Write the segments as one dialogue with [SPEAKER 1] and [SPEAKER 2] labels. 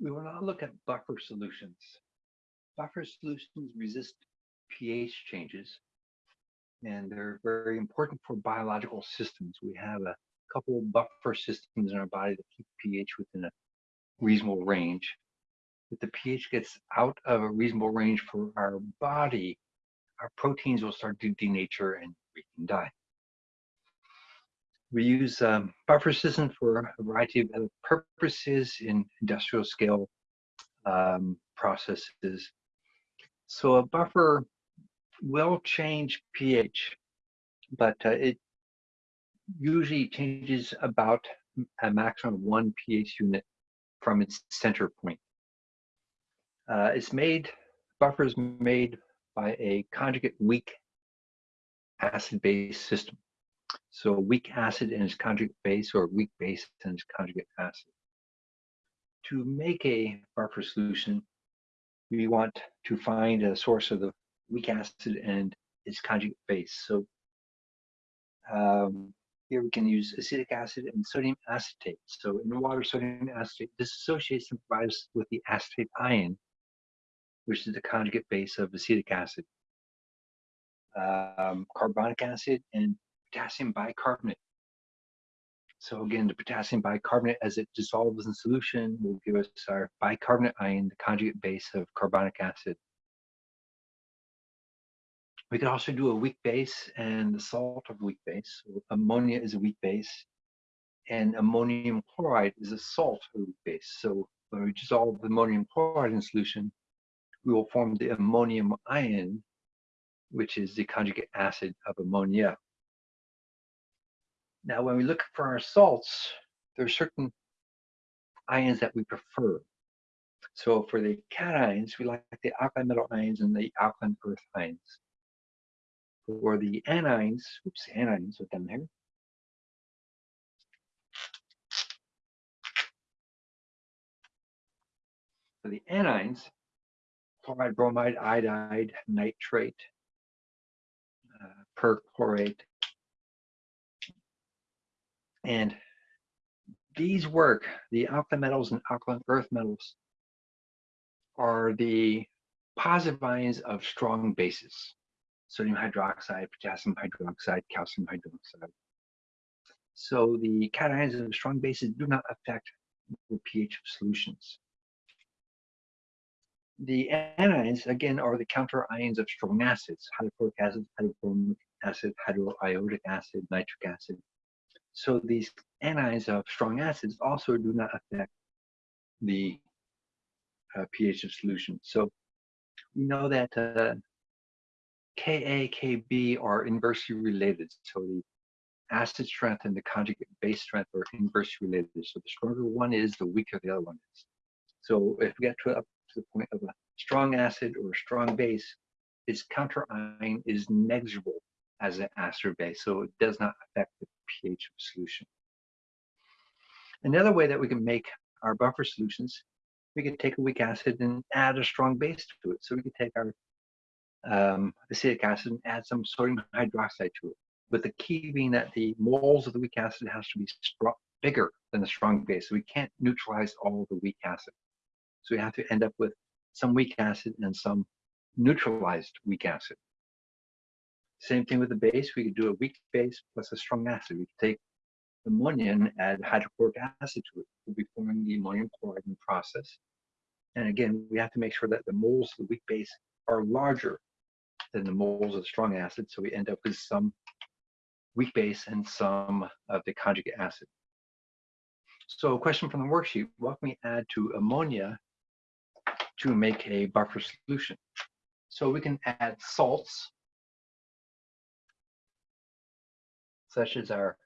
[SPEAKER 1] We will now look at buffer solutions. Buffer solutions resist pH changes, and they're very important for biological systems. We have a couple buffer systems in our body that keep pH within a reasonable range. If the pH gets out of a reasonable range for our body, our proteins will start to denature and we can die. We use um, buffer systems for a variety of other purposes in industrial scale um, processes. So a buffer will change pH, but uh, it usually changes about a maximum of one pH unit from its center point. Uh, it's made, buffers made by a conjugate weak acid-base system. So weak acid and its conjugate base or weak base and its conjugate acid. To make a buffer solution, we want to find a source of the weak acid and its conjugate base. So um, here we can use acetic acid and sodium acetate. So in water, sodium acetate dissociates and provides with the acetate ion, which is the conjugate base of acetic acid. Um, carbonic acid and potassium bicarbonate. So again, the potassium bicarbonate, as it dissolves in solution, will give us our bicarbonate ion, the conjugate base of carbonic acid. We could also do a weak base and the salt of weak base. So ammonia is a weak base, and ammonium chloride is a salt of weak base. So when we dissolve ammonium chloride in solution, we will form the ammonium ion, which is the conjugate acid of ammonia. Now, when we look for our salts, there are certain ions that we prefer. So for the cations, we like the alkaline metal ions and the alkaline earth ions. For the anions, oops, anions are down here. For the anions, chloride, bromide, iodide, nitrate, uh, perchlorate, and these work, the alkaline metals and alkaline earth metals, are the positive ions of strong bases. Sodium hydroxide, potassium hydroxide, calcium hydroxide. So the cations of strong bases do not affect the pH of solutions. The anions, again, are the counter ions of strong acids, hydrochloric acid, hydrobromic acid, hydroiodic acid, nitric acid, so these anions of strong acids also do not affect the uh, pH of solution. So we know that uh, Ka, Kb are inversely related. So the acid strength and the conjugate base strength are inversely related. So the stronger one is, the weaker the other one is. So if we get to up to the point of a strong acid or a strong base, its counter ion is negligible as an acid base, so it does not affect the pH of solution. Another way that we can make our buffer solutions, we could take a weak acid and add a strong base to it. So we could take our um, acetic acid and add some sodium hydroxide to it. But the key being that the moles of the weak acid has to be bigger than the strong base. So we can't neutralize all the weak acid. So we have to end up with some weak acid and some neutralized weak acid. Same thing with the base. We could do a weak base plus a strong acid. We could take ammonia and add hydrochloric acid to it. We'll be forming the ammonium chloride in the process. And again, we have to make sure that the moles of the weak base are larger than the moles of the strong acid. So we end up with some weak base and some of the conjugate acid. So a question from the worksheet, what can we add to ammonia to make a buffer solution? So we can add salts such as our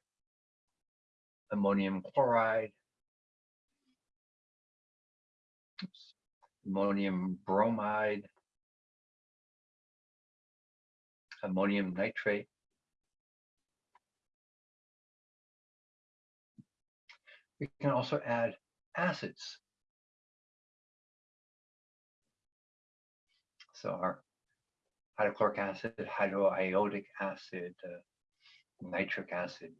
[SPEAKER 1] ammonium chloride, oops, ammonium bromide, ammonium nitrate, we can also add acids. So our hydrochloric acid, hydroiodic acid, uh, nitric acid.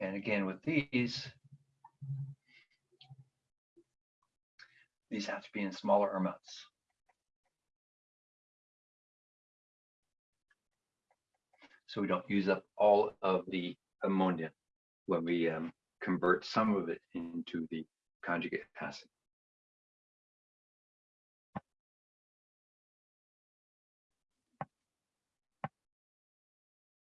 [SPEAKER 1] And again, with these, these have to be in smaller amounts. So we don't use up all of the ammonia when we um, convert some of it into the conjugate acid.